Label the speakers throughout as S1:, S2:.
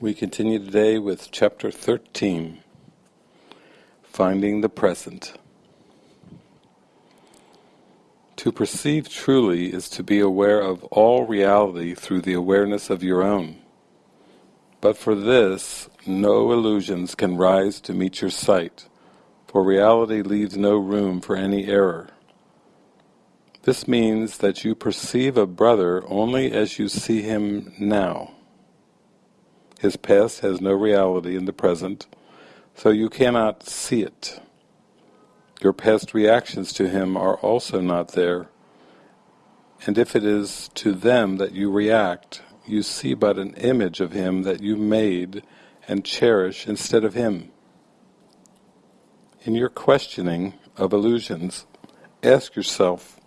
S1: We continue today with chapter 13, Finding the Present. To perceive truly is to be aware of all reality through the awareness of your own. But for this, no illusions can rise to meet your sight, for reality leaves no room for any error. This means that you perceive a brother only as you see him now his past has no reality in the present, so you cannot see it. Your past reactions to him are also not there, and if it is to them that you react, you see but an image of him that you made and cherish instead of him. In your questioning of illusions, ask yourself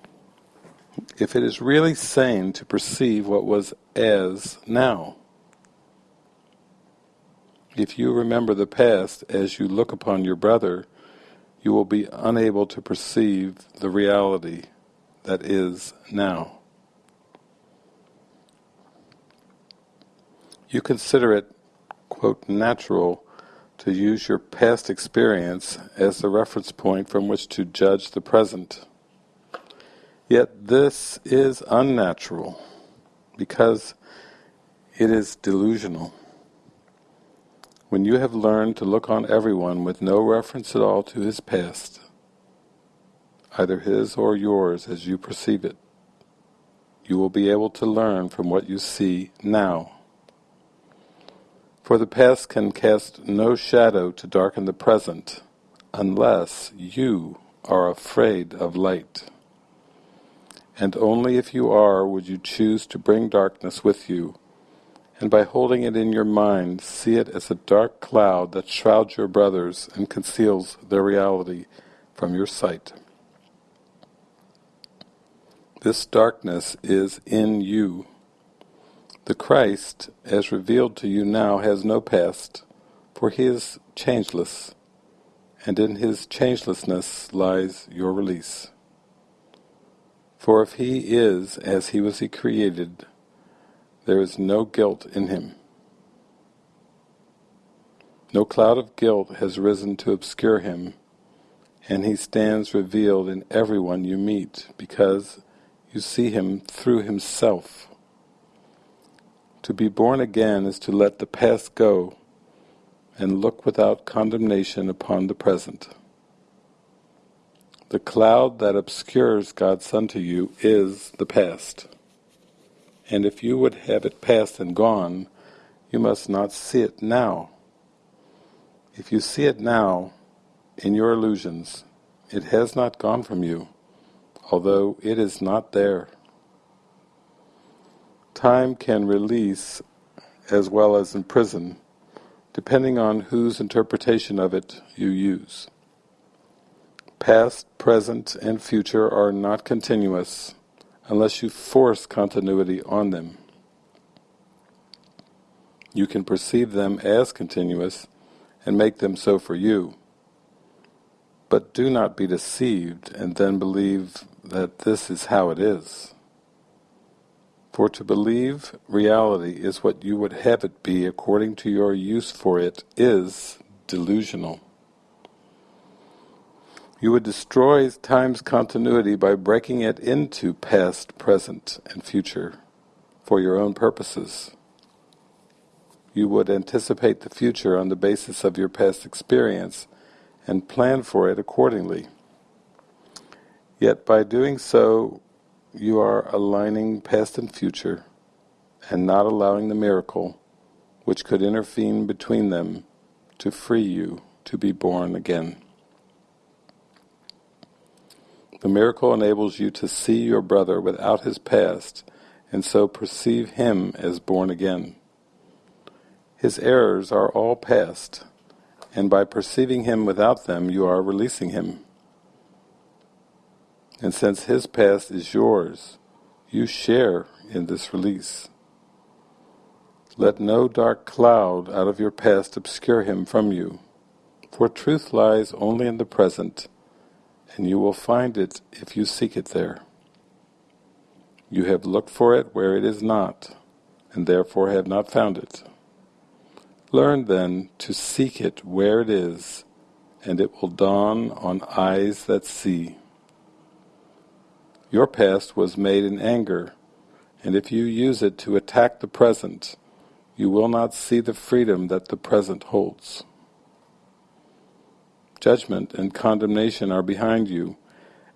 S1: if it is really sane to perceive what was as now. If you remember the past as you look upon your brother, you will be unable to perceive the reality that is now. You consider it, quote, natural to use your past experience as the reference point from which to judge the present. Yet this is unnatural because it is delusional. When you have learned to look on everyone with no reference at all to his past, either his or yours as you perceive it, you will be able to learn from what you see now. For the past can cast no shadow to darken the present, unless you are afraid of light. And only if you are would you choose to bring darkness with you and by holding it in your mind, see it as a dark cloud that shrouds your brothers and conceals their reality from your sight. This darkness is in you. The Christ, as revealed to you now, has no past, for he is changeless, and in his changelessness lies your release. For if he is as he was he created, there is no guilt in him. No cloud of guilt has risen to obscure him, and he stands revealed in everyone you meet, because you see him through himself. To be born again is to let the past go and look without condemnation upon the present. The cloud that obscures God's Son to you is the past and if you would have it past and gone, you must not see it now. If you see it now, in your illusions, it has not gone from you, although it is not there. Time can release as well as imprison, depending on whose interpretation of it you use. Past, present, and future are not continuous, unless you force continuity on them. You can perceive them as continuous and make them so for you. But do not be deceived and then believe that this is how it is. For to believe reality is what you would have it be according to your use for it is delusional. You would destroy time's continuity by breaking it into past, present, and future for your own purposes. You would anticipate the future on the basis of your past experience and plan for it accordingly. Yet by doing so, you are aligning past and future and not allowing the miracle, which could intervene between them, to free you to be born again. The miracle enables you to see your brother without his past, and so perceive him as born again. His errors are all past, and by perceiving him without them you are releasing him. And since his past is yours, you share in this release. Let no dark cloud out of your past obscure him from you, for truth lies only in the present, and you will find it if you seek it there. You have looked for it where it is not, and therefore have not found it. Learn then to seek it where it is, and it will dawn on eyes that see. Your past was made in anger, and if you use it to attack the present, you will not see the freedom that the present holds. Judgment and condemnation are behind you,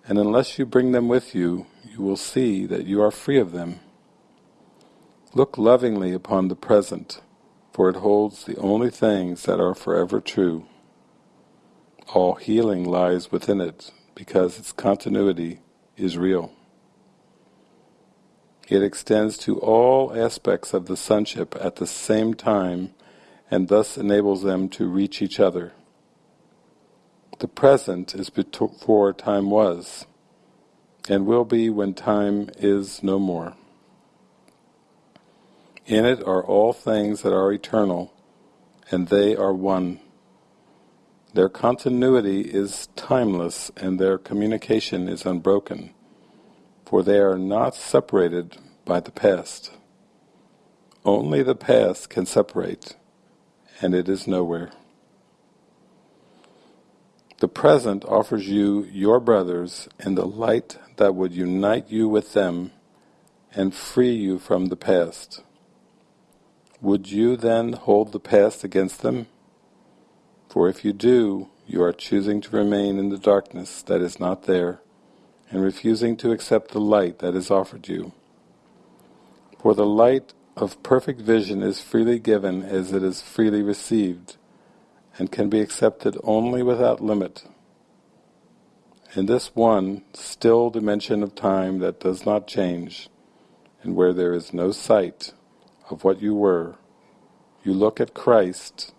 S1: and unless you bring them with you, you will see that you are free of them. Look lovingly upon the present, for it holds the only things that are forever true. All healing lies within it, because its continuity is real. It extends to all aspects of the sonship at the same time and thus enables them to reach each other. The present is before time was, and will be when time is no more. In it are all things that are eternal, and they are one. Their continuity is timeless, and their communication is unbroken, for they are not separated by the past. Only the past can separate, and it is nowhere. The present offers you your brothers in the light that would unite you with them and free you from the past. Would you then hold the past against them? For if you do, you are choosing to remain in the darkness that is not there, and refusing to accept the light that is offered you. For the light of perfect vision is freely given as it is freely received, and can be accepted only without limit. In this one, still dimension of time that does not change, and where there is no sight, of what you were, you look at Christ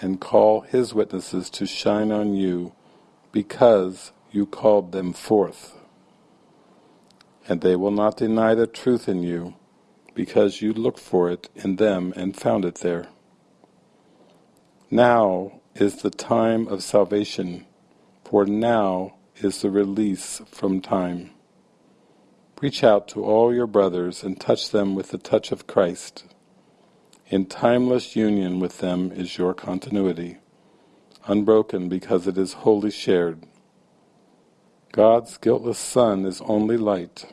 S1: and call His witnesses to shine on you because you called them forth. And they will not deny the truth in you because you looked for it in them and found it there. Now is the time of salvation, for now is the release from time. Reach out to all your brothers and touch them with the touch of Christ. In timeless union with them is your continuity, unbroken because it is wholly shared. God's guiltless Son is only light.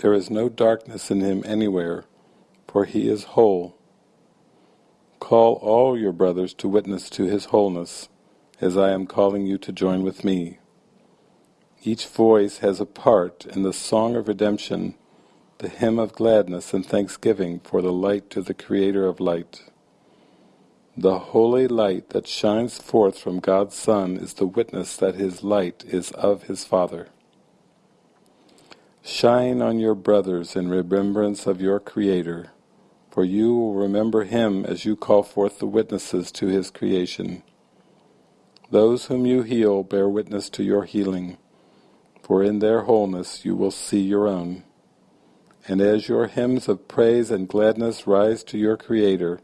S1: There is no darkness in him anywhere, for he is whole. Call all your brothers to witness to his wholeness, as I am calling you to join with me. Each voice has a part in the song of redemption, the hymn of gladness and thanksgiving for the light to the Creator of light. The holy light that shines forth from God's Son is the witness that His light is of His Father. Shine on your brothers in remembrance of your Creator, for you will remember Him as you call forth the witnesses to His creation. Those whom you heal bear witness to your healing for in their wholeness you will see your own. And as your hymns of praise and gladness rise to your Creator,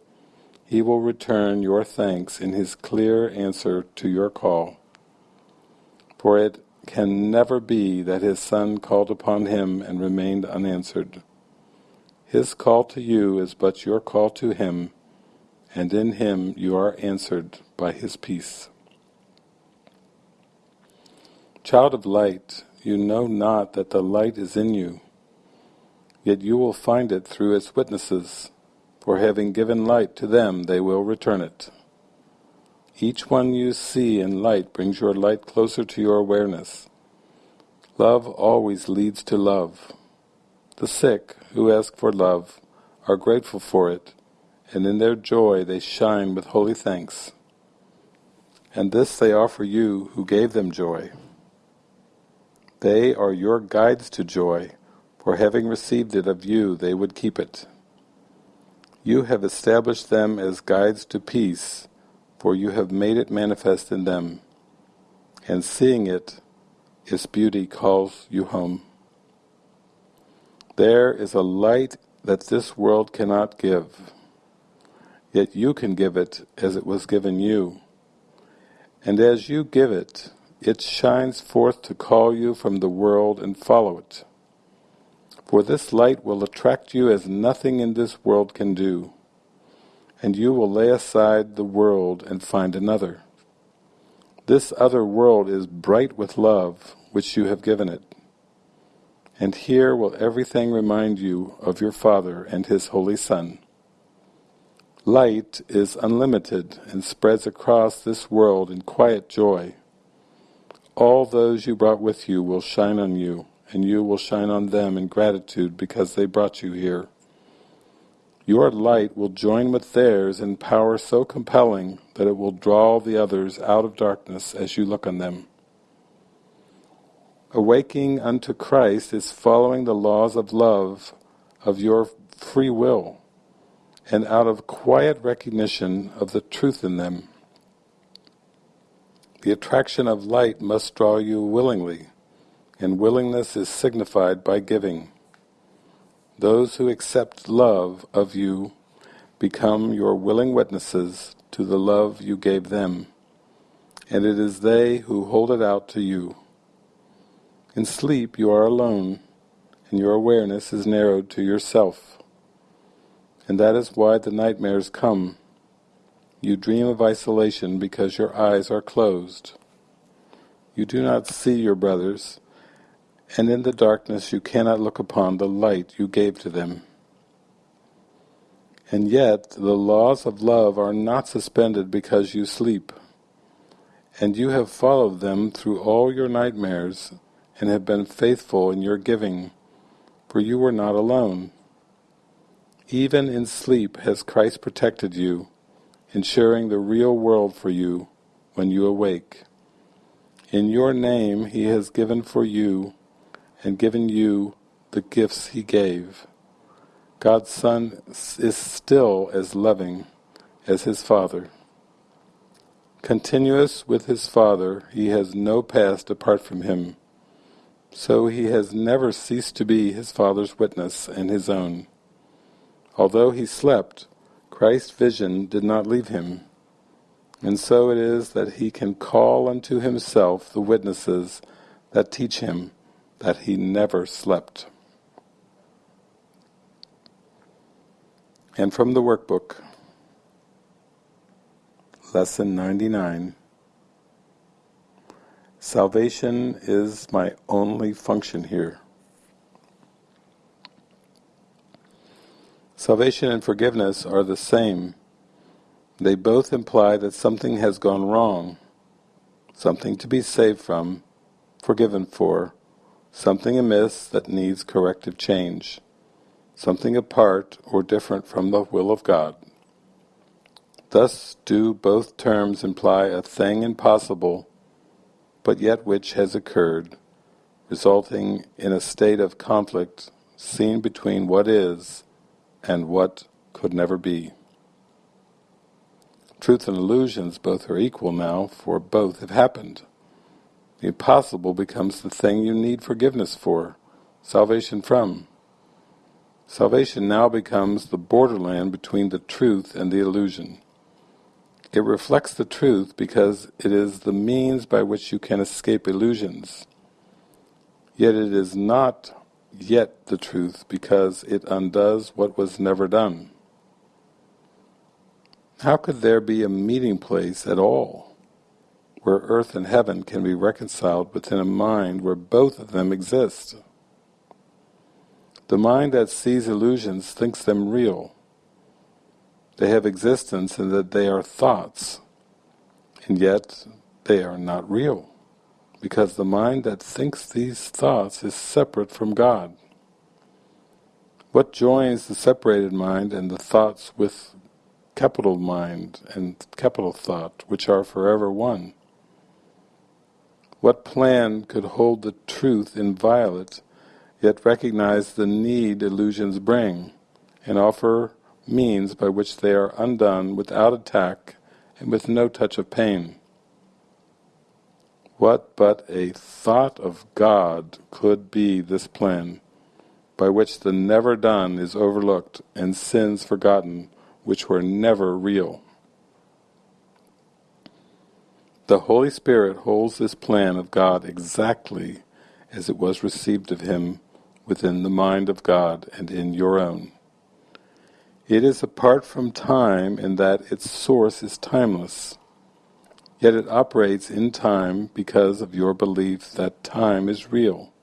S1: He will return your thanks in His clear answer to your call. For it can never be that His Son called upon Him and remained unanswered. His call to you is but your call to Him, and in Him you are answered by His peace. Child of light, you know not that the light is in you, yet you will find it through its witnesses, for having given light to them they will return it. Each one you see in light brings your light closer to your awareness. Love always leads to love. The sick, who ask for love, are grateful for it, and in their joy they shine with holy thanks. And this they offer you who gave them joy. They are your guides to joy, for having received it of you they would keep it. You have established them as guides to peace, for you have made it manifest in them, and seeing it, its beauty calls you home. There is a light that this world cannot give, yet you can give it as it was given you. And as you give it, it shines forth to call you from the world and follow it. For this light will attract you as nothing in this world can do. and you will lay aside the world and find another. This other world is bright with love, which you have given it. And here will everything remind you of your Father and His Holy Son. Light is unlimited and spreads across this world in quiet joy. All those you brought with you will shine on you, and you will shine on them in gratitude because they brought you here. Your light will join with theirs in power so compelling that it will draw the others out of darkness as you look on them. Awaking unto Christ is following the laws of love of your free will and out of quiet recognition of the truth in them. The attraction of light must draw you willingly, and willingness is signified by giving. Those who accept love of you become your willing witnesses to the love you gave them, and it is they who hold it out to you. In sleep you are alone, and your awareness is narrowed to yourself. And that is why the nightmares come. You dream of isolation because your eyes are closed. You do not see your brothers, and in the darkness you cannot look upon the light you gave to them. And yet the laws of love are not suspended because you sleep, and you have followed them through all your nightmares and have been faithful in your giving, for you were not alone. Even in sleep has Christ protected you, ensuring the real world for you when you awake. In your name he has given for you and given you the gifts he gave. God's Son is still as loving as his Father. Continuous with his Father, he has no past apart from him. So he has never ceased to be his Father's witness and his own. Although he slept, Christ's vision did not leave him. And so it is that he can call unto himself the witnesses that teach him that he never slept. And from the workbook, Lesson 99 Salvation is my only function here. Salvation and forgiveness are the same. They both imply that something has gone wrong, something to be saved from, forgiven for, something amiss that needs corrective change, something apart or different from the will of God. Thus do both terms imply a thing impossible, but yet which has occurred, resulting in a state of conflict seen between what is and what could never be. Truth and illusions both are equal now, for both have happened. The impossible becomes the thing you need forgiveness for, salvation from. Salvation now becomes the borderland between the truth and the illusion. It reflects the truth because it is the means by which you can escape illusions. Yet it is not yet the truth because it undoes what was never done. How could there be a meeting place at all? where earth and heaven can be reconciled within a mind where both of them exist. The mind that sees illusions thinks them real. They have existence in that they are thoughts, and yet they are not real, because the mind that thinks these thoughts is separate from God. What joins the separated mind and the thoughts with capital mind and capital thought, which are forever one? What plan could hold the truth inviolate, yet recognize the need illusions bring, and offer means by which they are undone without attack and with no touch of pain? What but a thought of God could be this plan, by which the never done is overlooked and sins forgotten which were never real? The Holy Spirit holds this plan of God exactly as it was received of Him within the mind of God and in your own. It is apart from time in that its source is timeless, yet it operates in time because of your belief that time is real.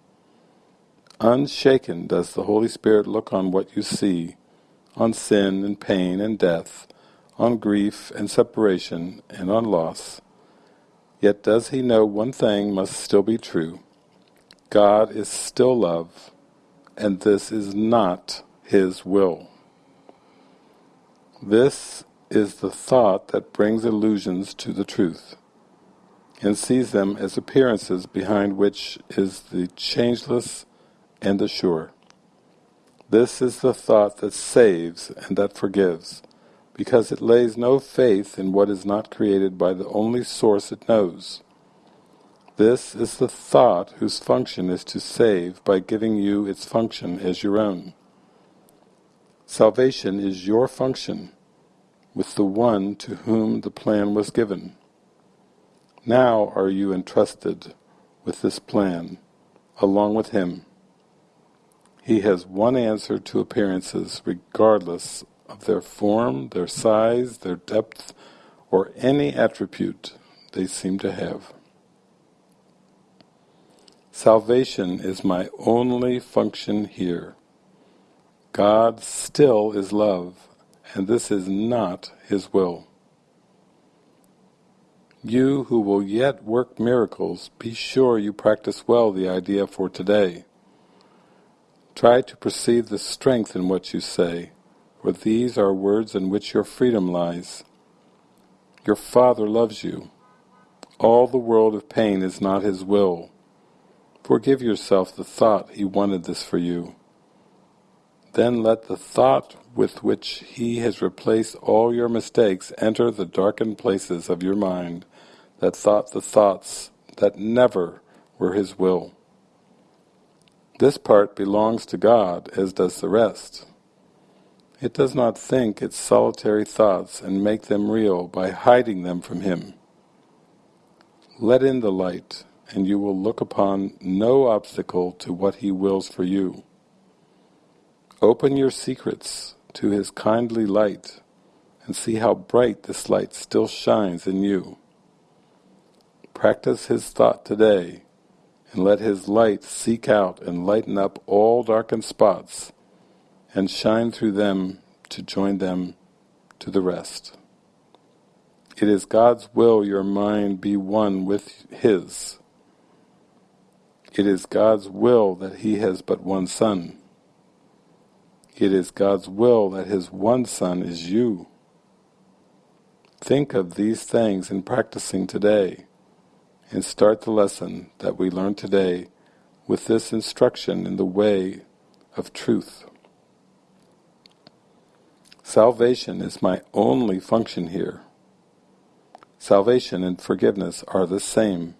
S1: Unshaken does the Holy Spirit look on what you see, on sin and pain and death, on grief and separation and on loss. Yet does he know one thing must still be true. God is still love, and this is not his will. This is the thought that brings illusions to the truth, and sees them as appearances behind which is the changeless and the sure. This is the thought that saves and that forgives, because it lays no faith in what is not created by the only source it knows. This is the thought whose function is to save by giving you its function as your own. Salvation is your function with the one to whom the plan was given. Now are you entrusted with this plan, along with him. He has one answer to appearances regardless of their form, their size, their depth, or any attribute they seem to have. Salvation is my only function here. God still is love, and this is not His will. You who will yet work miracles, be sure you practice well the idea for today. Try to perceive the strength in what you say, for these are words in which your freedom lies. Your Father loves you. All the world of pain is not His will. Forgive yourself the thought He wanted this for you. Then let the thought with which He has replaced all your mistakes enter the darkened places of your mind that thought the thoughts that never were His will. This part belongs to God, as does the rest. It does not think its solitary thoughts and make them real by hiding them from Him. Let in the light, and you will look upon no obstacle to what He wills for you. Open your secrets to His kindly light, and see how bright this light still shines in you. Practice His thought today, and let His light seek out and lighten up all darkened spots and shine through them to join them to the rest. It is God's will your mind be one with His. It is God's will that He has but one Son. It is God's will that His one Son is you. Think of these things in practicing today, and start the lesson that we learn today with this instruction in the way of truth. Salvation is my only function here. Salvation and forgiveness are the same.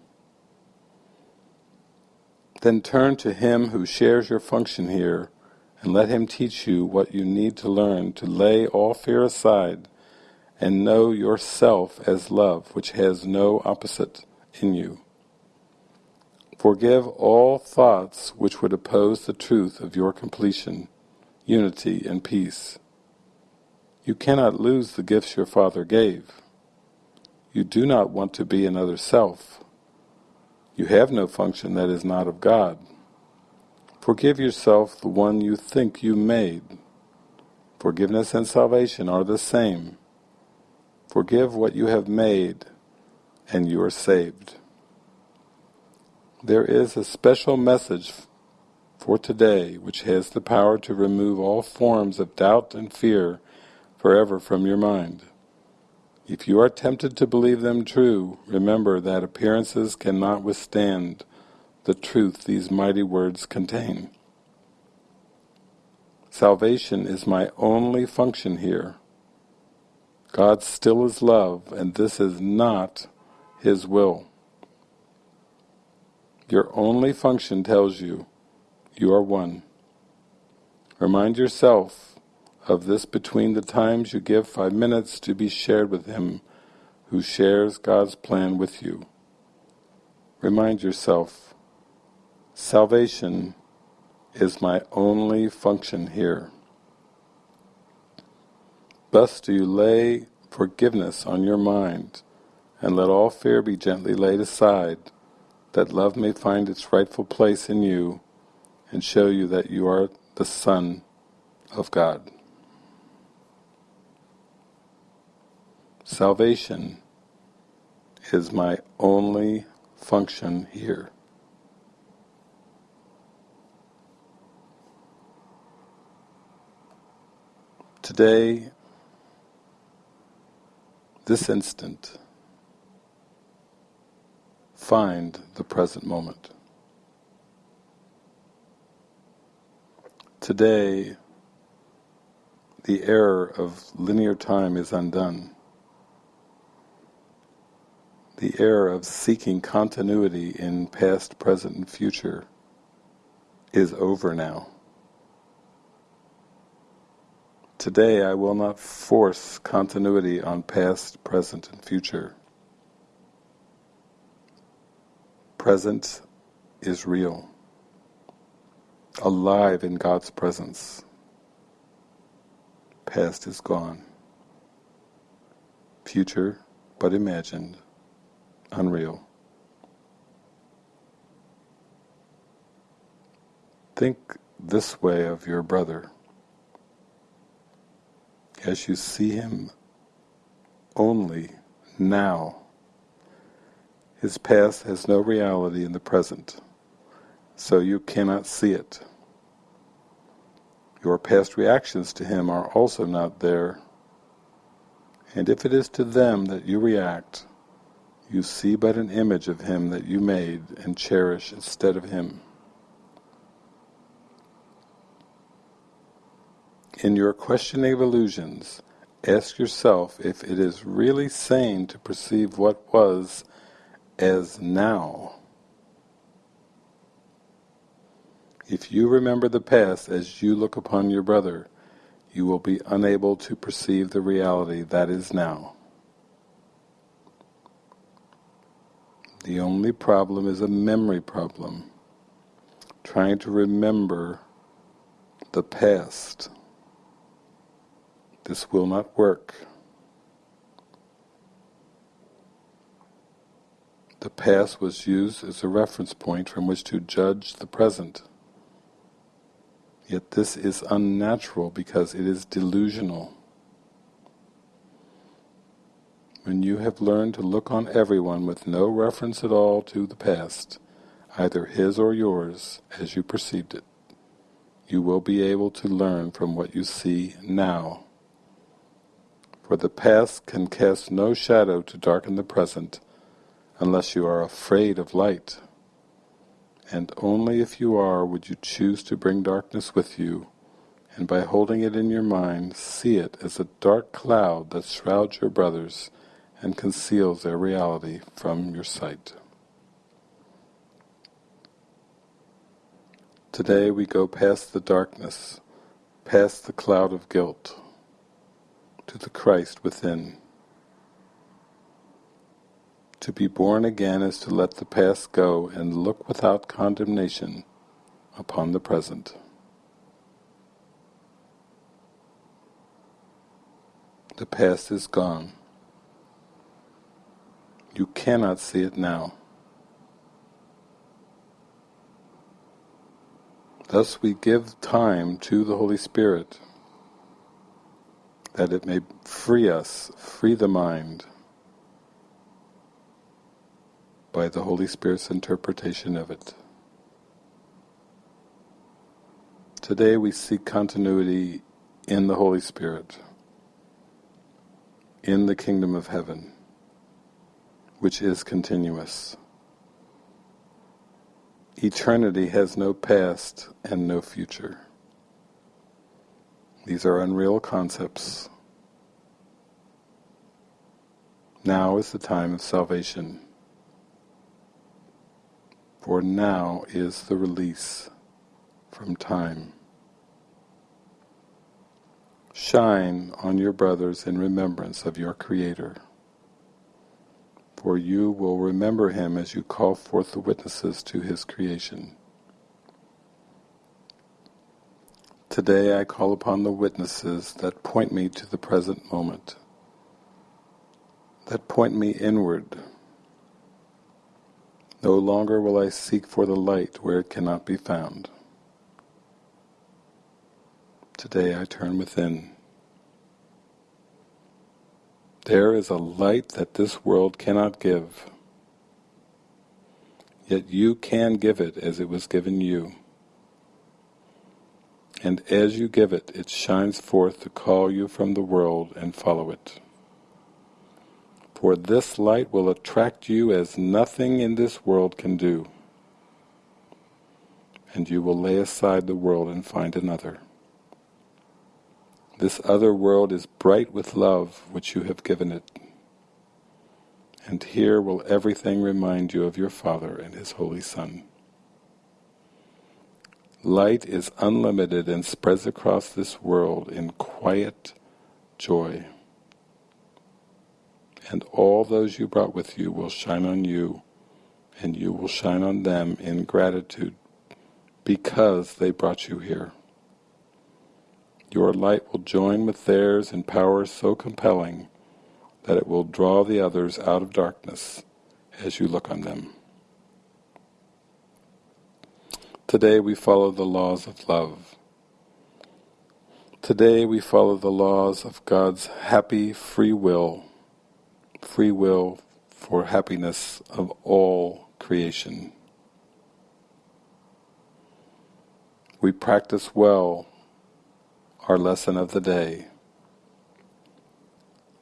S1: Then turn to Him who shares your function here and let Him teach you what you need to learn to lay all fear aside and know yourself as love which has no opposite in you. Forgive all thoughts which would oppose the truth of your completion, unity and peace. You cannot lose the gifts your Father gave. You do not want to be another self. You have no function that is not of God. Forgive yourself the one you think you made. Forgiveness and salvation are the same. Forgive what you have made, and you are saved. There is a special message for today which has the power to remove all forms of doubt and fear forever from your mind. If you are tempted to believe them true, remember that appearances cannot withstand the truth these mighty words contain. Salvation is my only function here. God still is love, and this is not His will. Your only function tells you you are one. Remind yourself of this between the times you give five minutes to be shared with Him who shares God's plan with you. Remind yourself, salvation is my only function here. Thus do you lay forgiveness on your mind, and let all fear be gently laid aside, that love may find its rightful place in you and show you that you are the Son of God. Salvation is my only function here. Today, this instant, find the present moment. Today, the error of linear time is undone. The error of seeking continuity in past, present and future is over now. Today I will not force continuity on past, present and future. Present is real, alive in God's presence. Past is gone. Future, but imagined, unreal. Think this way of your brother as you see him only now. His past has no reality in the present, so you cannot see it. Your past reactions to him are also not there, and if it is to them that you react, you see but an image of him that you made and cherish instead of him. In your questioning of illusions, ask yourself if it is really sane to perceive what was as now. If you remember the past as you look upon your brother, you will be unable to perceive the reality that is now. The only problem is a memory problem, trying to remember the past. This will not work. The past was used as a reference point from which to judge the present. Yet this is unnatural because it is delusional. When you have learned to look on everyone with no reference at all to the past, either his or yours, as you perceived it, you will be able to learn from what you see now for the past can cast no shadow to darken the present unless you are afraid of light. And only if you are would you choose to bring darkness with you, and by holding it in your mind, see it as a dark cloud that shrouds your brothers and conceals their reality from your sight. Today we go past the darkness, past the cloud of guilt, to the Christ within. To be born again is to let the past go and look without condemnation upon the present. The past is gone. You cannot see it now. Thus we give time to the Holy Spirit that it may free us, free the mind by the Holy Spirit's interpretation of it. Today we seek continuity in the Holy Spirit, in the kingdom of heaven, which is continuous. Eternity has no past and no future. These are unreal concepts. Now is the time of salvation. For now is the release from time. Shine on your brothers in remembrance of your Creator, for you will remember Him as you call forth the witnesses to His creation. Today I call upon the witnesses that point me to the present moment, that point me inward. No longer will I seek for the light where it cannot be found. Today I turn within. There is a light that this world cannot give, yet you can give it as it was given you and as you give it, it shines forth to call you from the world and follow it. For this light will attract you as nothing in this world can do, and you will lay aside the world and find another. This other world is bright with love which you have given it, and here will everything remind you of your Father and His Holy Son. Light is unlimited and spreads across this world in quiet joy. And all those you brought with you will shine on you, and you will shine on them in gratitude because they brought you here. Your light will join with theirs in power so compelling that it will draw the others out of darkness as you look on them. Today we follow the laws of love. Today we follow the laws of God's happy free will, free will for happiness of all creation. We practice well our lesson of the day.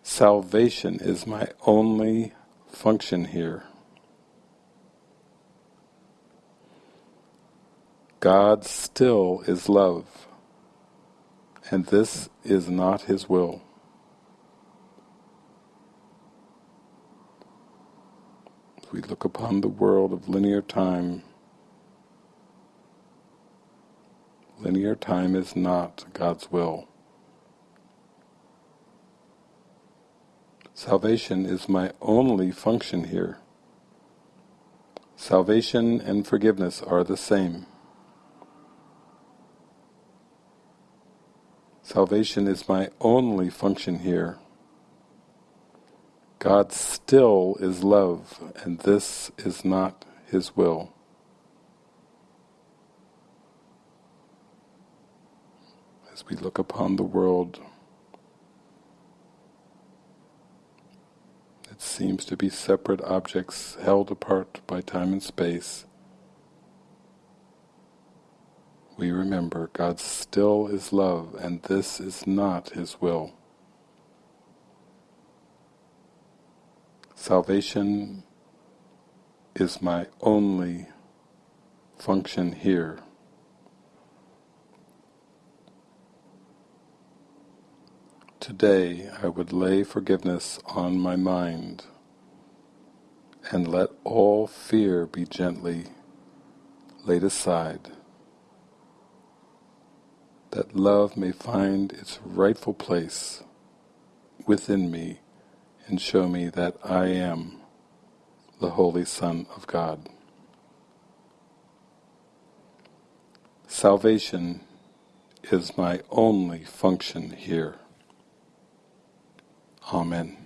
S1: Salvation is my only function here. God still is love, and this is not His will. If we look upon the world of linear time, linear time is not God's will. Salvation is my only function here. Salvation and forgiveness are the same. Salvation is my only function here. God still is love, and this is not His will. As we look upon the world, it seems to be separate objects held apart by time and space, we remember God still is love and this is not His will. Salvation is my only function here. Today I would lay forgiveness on my mind and let all fear be gently laid aside that love may find its rightful place within me and show me that I am the Holy Son of God. Salvation is my only function here. Amen.